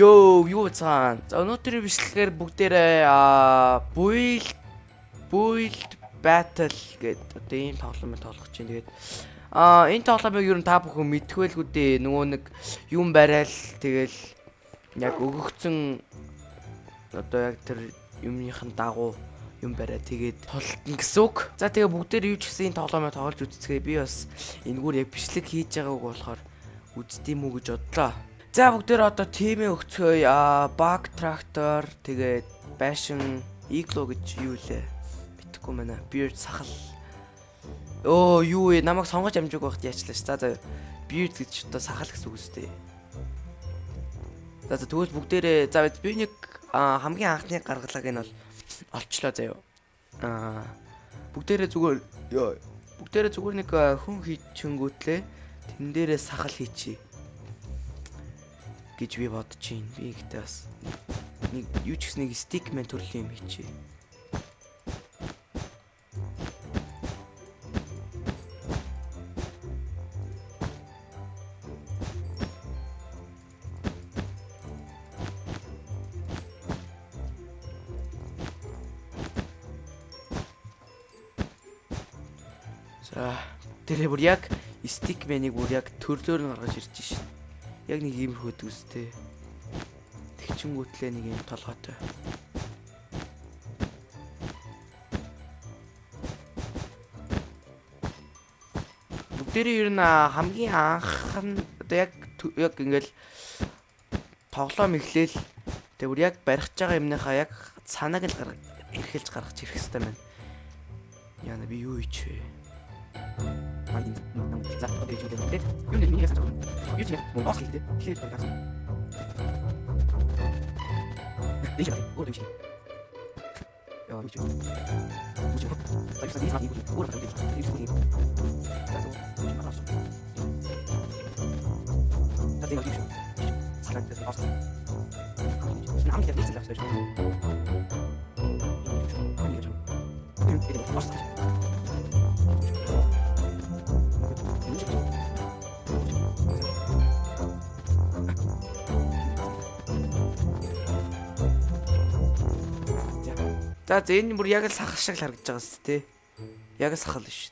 Йоо, юу цаан. За өнөөдрийн бичлэгээр бүгдээрээ аа build build battle гэдэг одоо ийм тоглоом тоглох чинь тэгээд аа энэ тоглоомыг ер нь та бүхэн мэдхвэлгүй дээ. Нөгөө нэг юм барайл тэгэл яг өгөгцөн одоо яг тэр юмныхын дагуу юм бариа тэгээд тултна гэсэн үг. За тэгээ бүгдээр юу ч гэсэн энэ тоглоомыг тоглож үзцгээе. Би бас энэгээр яг бичлэг хийж байгааг болохоор үздийм үү гэж бодлоо. За бүгдээр одоо тимээ өгцгөөе. Баг трактор тэгээд байшин игло гэж юу лээ. Битгэхгүй мэнэ. Beard сахал. Оо юу вэ? Намайг сонгож амжиг байхад яачлаа ш. За за beard гэж одоо сахал гэсэн үг үстэй. За за тэгвэл бүгдээрээ за би нэг хамгийн анхны гаргалгааг нь бол олчлоо заяа. Аа бүгдээрээ зүгээр бүгдээрээ зүгээр нэг хүн хийчихэнгүүтлээ тэн дээрээ сахал хийчи гэж би бодож байна. Би ихтэй бас нэг юу ч гэсэн нэг стикмен төрлийн юм хийчи. За тэрээ бүр яг стикменыг бүр яг төрлөөр нь гаргаж ирж шин. Яг нэг иймэрхүү төстэй. Тэгчингүүтлээ нэг юм толгойтой. Бүгдээрээ ер нь хамгийн анх нь яг яг ингээл тоглоом эхлээл тэг бүр яг барих байгаа юмныхаа яг цанааг л гаргаж эрхэлж гаргаж ирэх хэрэгтэй байна. Яна би юу хийчихвэ? Майнд нам за гэж үү гэдэг. Юу нэг юм ясаж байгаа. Юу ч юм мөн бас хэлдэг. Тэгэхээр байгаа. Дэж байгаа. Өөр юм шиг. Яа юу ч юм. Юу ч юм. Баяр сая ийм ийм өөр юм шиг. Юу ч юм. За зөв. Тадын юу ч юм. Салаад дээр авсан. Нам дээр хэлсэн байх шүү. Юу ч юм. За за энэ бүр яг л сахал шиг л харагдаж байгаа сте тий. Яг сахал биш.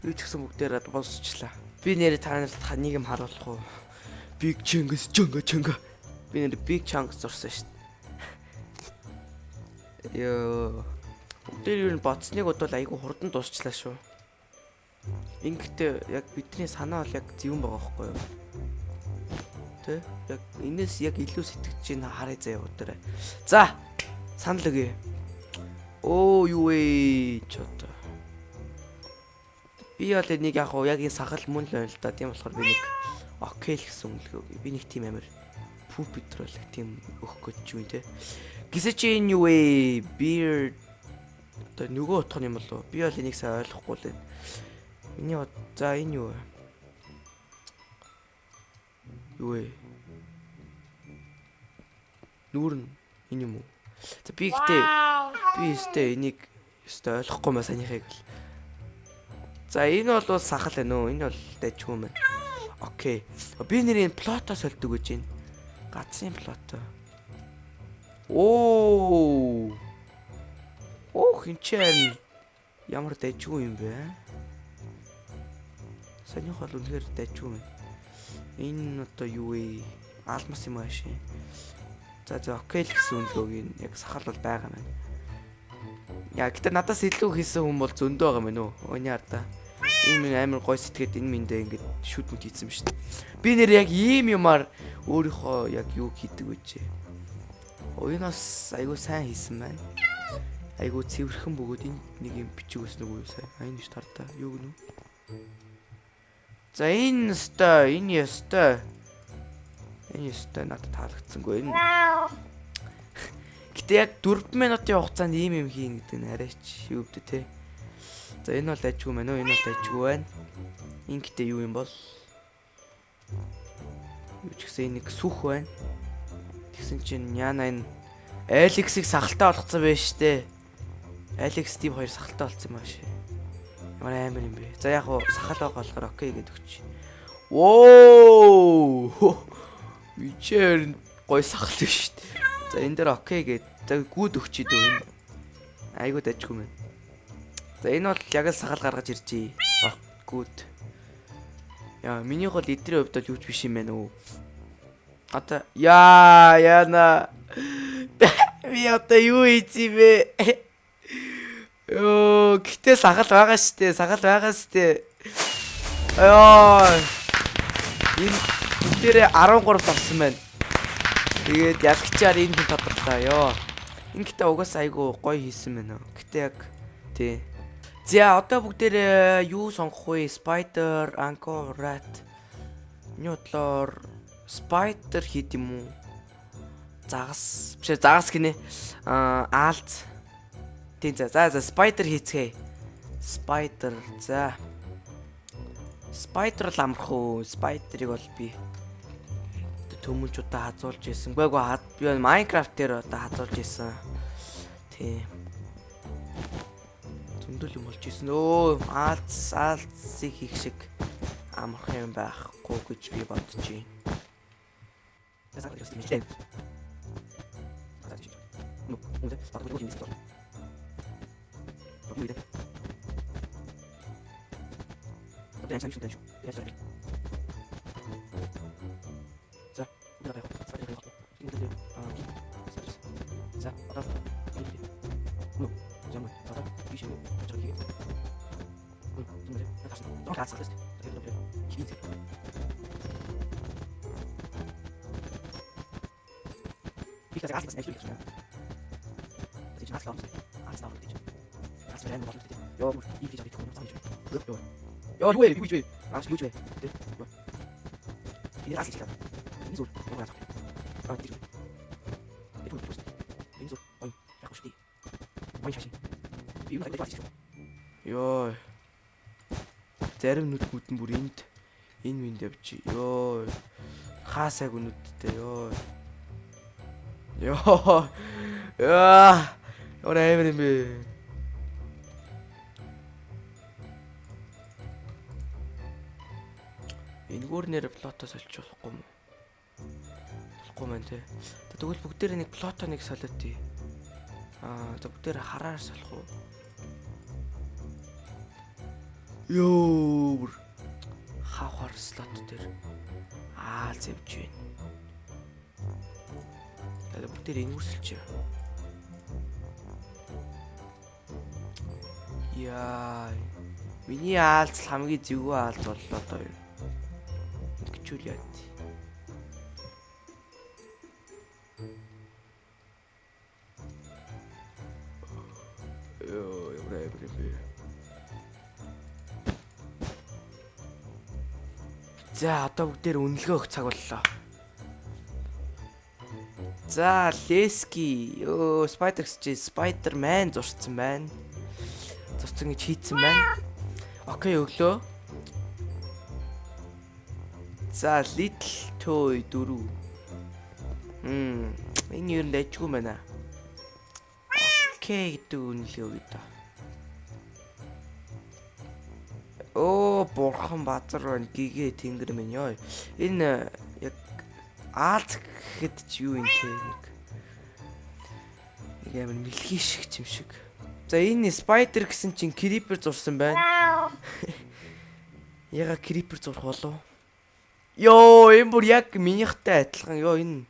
Юу ч гэсэн бүгдээр босчлаа. Би нэрээ та нарт нэг юм харуулах уу? Big Chungus чонга чонга. Би нэр Big Chungus зурсан шүү дээ. Йоо. Бүгдээр юу н боцныг бодвол айгүй хурдан дуусчлаа шүү. Ингэхдээ яг бидний санаа бол яг зөвөн байгаа байхгүй юу? Тэ? Яг энэс яг илүү сэтгэж чинь харъя заяа өдөрөө. За, санал өгье. Оо юу вэ ч одоо. Би бол нэг яг яг энэ сахал мөн л байна л да. Тийм болохоор би нэг окей л гэсэн үнэлгээ өгье. Би нэг тийм амир пуп петрол тийм өгөх гэж юм те. Гисэ чи энэ юу вэ? Beer одоо нөгөө утга юм болов. Би бол энийг сайн ойлгохгүй л байна. Миний за энэ юу вэ? Юу вэ? Нүүр нь энэ юм уу? Би ихтэй би өстэй энийг өстэй ойлгохгүй маа санийхыг л. За энэ бол сахал байна уу? Энэ бол дайчгүй юм байна. Окей. Би нэрийн плото сольдог гэж байна. Гацын плото. Оо. Ох чинь ямар дайчгүй юм бэ? Санийх бол үнэхээр дайчгүй юм. Энэ одоо юу вэ? Алмас юм ааши. За за окей л гэсэн үнэлгөөг яг сахал бол байгаа маань. Яа гэтээ надаас илүү хийсэн хүн бол зөндөө байгаа мэн үү? Өний харда. Ийм амар гой сэтгээд энэ миндээ ингээд шүд мүт хийсэн шүү дээ. Би нэр яг ийм юмар өөрийнхөө яг юу хийдэг вэ? Уянаас айгуу сайн хийсэн байна. Айгуу цэвэрхэн бөгөөд энэ нэг юм бичиг өснөг үү сайн. Айн ш тартаа. Юу гэнэ? За энэ өстой, энэ өстой. Энэ өстой надад таалагдсангүй. Энэ Гэтэ яг 4 минутын хугацаанд ийм юм хийн гэдэг нь арайч юу вэ те. За энэ бол ажгүй мэн үү? Энэ бол ажгүй байна. Энэ гэтээ юу юм бол? Юу ч гэсэн нэг сүх байна. Тэгсэн чинь яна энэ Алекс-ийг сахалтай болгоцсон байж штэ. Алекс Стив хоёр сахалтай болсон юм ааши. Ямар амар юм бэ? За яг хуу сахал байгаа болохоор окей гэдэг өгч. Оо! Вичээр гой сахал биш шүү дээ. За энэ дээр окей гээд. За гүд өгчий дөө энэ. Айгуу дажгүй мэн. За энэ бол яг л сахал гаргаж иржээ. Гүд. Яа, миний гол эдрийн хувьд бол юу ч биш юм байна уу. Одоо яа, яна. Би одоо юу хийцээ бэ? Йоо, гэтээ сахал байгаа штэ, сахал байгаа штэ. Йоо. Энэ бүгдээрээ 13 авсан байна. Тэгээд ялгчаар энэ хүн тодорлоо ёо. Энэ гэтээ угаасаа айгу гоё хийсэн байна. Гэтээ яг тий. За одоо бүгдээрээ юу сонгох вэ? Spider, Anchor, Rat. Ньютлор Spider хийд юм уу? Загас. Биш загас гинэ. Аа Alt. Тий за за за Spider хийцгээе. Spider за. Spider л амарх уу. Spider-ыг бол би төмөлж удаа хазуулж исэн. Гүйгөө хад би Minecraft дээр одоо хазуулж исэн. Тий. Зөндөл юм болж исэн. Өө, алц алцыг хийх шиг амарх юм байхгүй гэж би бодож байна. Хэлсэн. Ну, сайн санагдсан шүү. Яаж вэ? За, дараа нь цаашаа явах. Энэ дээр аа. За, одоо Ну, замаа. Дараа биш үү? Чөөхий. Хм, энэ дээр. Доо хацсан тест. Хийх. Би хэзээ гац хийх гэж байна. Тэгээд хацсан. Хацсан гэж. Хацсан. Яа, их хийж авчих юм байна. Зөв. Яа юу вэ? Юу вэ? Аас юу вэ? Тэ. Энэ аас чигтаа. Энэ зүр. Угаас. Аа тийм. Энэ зүр. Энэ зүр. Ой, яг шүү дээ. Ой шашин. Юу нэг байх шүү. Йоо. Зарим нүд бүтэн бүр энд энэ минь явчих. Йоо. Хаасаг нүдтэй ёо. Йоо. Яа. Орой эмэр юм бэ? Энгүүр нэр плотоос олчих болохгүй юм? Болохгүй маань те. Тэгвэл бүгдээр нэг плото нэг солиод тий. Аа, за бүгдээр хараар солих уу? Йоо. Хавхар слот дээр аа зэвж байна. Тэгээд бүгдээр энгүүрсэлч. Яа. Миний аалц хамгийн зөвгөө аалц боллоо доо юу. Яа. Йоо, яваа яваа. За одоо бүгдээр үнэлгээ өгөх цаг боллоо. За Лески ёо Spider-X чи Spider-Man зурцсан байна. Зурцсан гэж хийцэн байна. Окей өглөө. За Little Toy 4. Хм энэ юу нэжгүй байна. Окей гэдэг үнэлгээ даа. Оо бурхан базар байна гэгээ тэнгэр минь ёо. Энэ яг Аалт гэхэд ч юу юм те нэг. Нэг амар мэлхий шиг юм шиг. За энэ Spider гэсэн чинь Creeper зурсан байна. Яга Creeper зурх болов? Йоо, энэ бүр яг минийхтай адилхан. Йоо энэ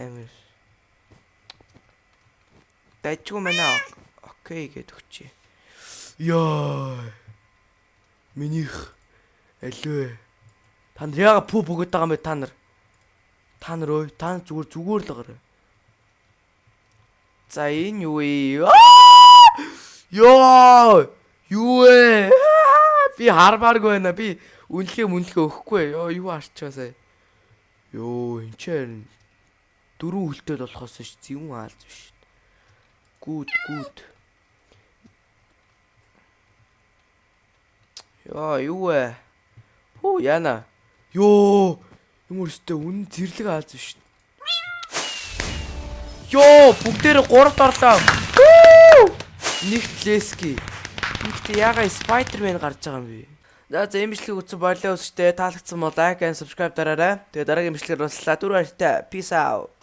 амар. Дайчгүй мэнэ. Окей гэд өгчээ. Йоо. Минийх алив. Та нар яага пүү бөгөөд байгаа юм бэ та нар? Та нар ой, та нар зүгээр зүгээр л гараа. За энэ юу вэ? Йоо! Юу вэ? Би хармааргүй байна. Би үнэлгээ мүнэлгээ өгөхгүй. Йоо, юу арчаа сая. Йоо, энэ ч дөрөв үлдэл болохоос ш зэвүүн аалз биш. Гүд, гүд. Яа, юу вэ? Хөө яана. Йоо, юм өстэй үн зэрлэг аалз биш. Йоо, бүгдээр 3-т орлоо. Нэгт Лески. Нэгт ягаа Spider-Man гарч байгаа юм бэ? За за бичлэгийг үзсэн баярлалаа үзэгчдээ таалагдсан бол лайк and subscribe дараарай. Тэгээ дараагийн бичлэгээр уулзлаа. Түр баяртай. Peace out.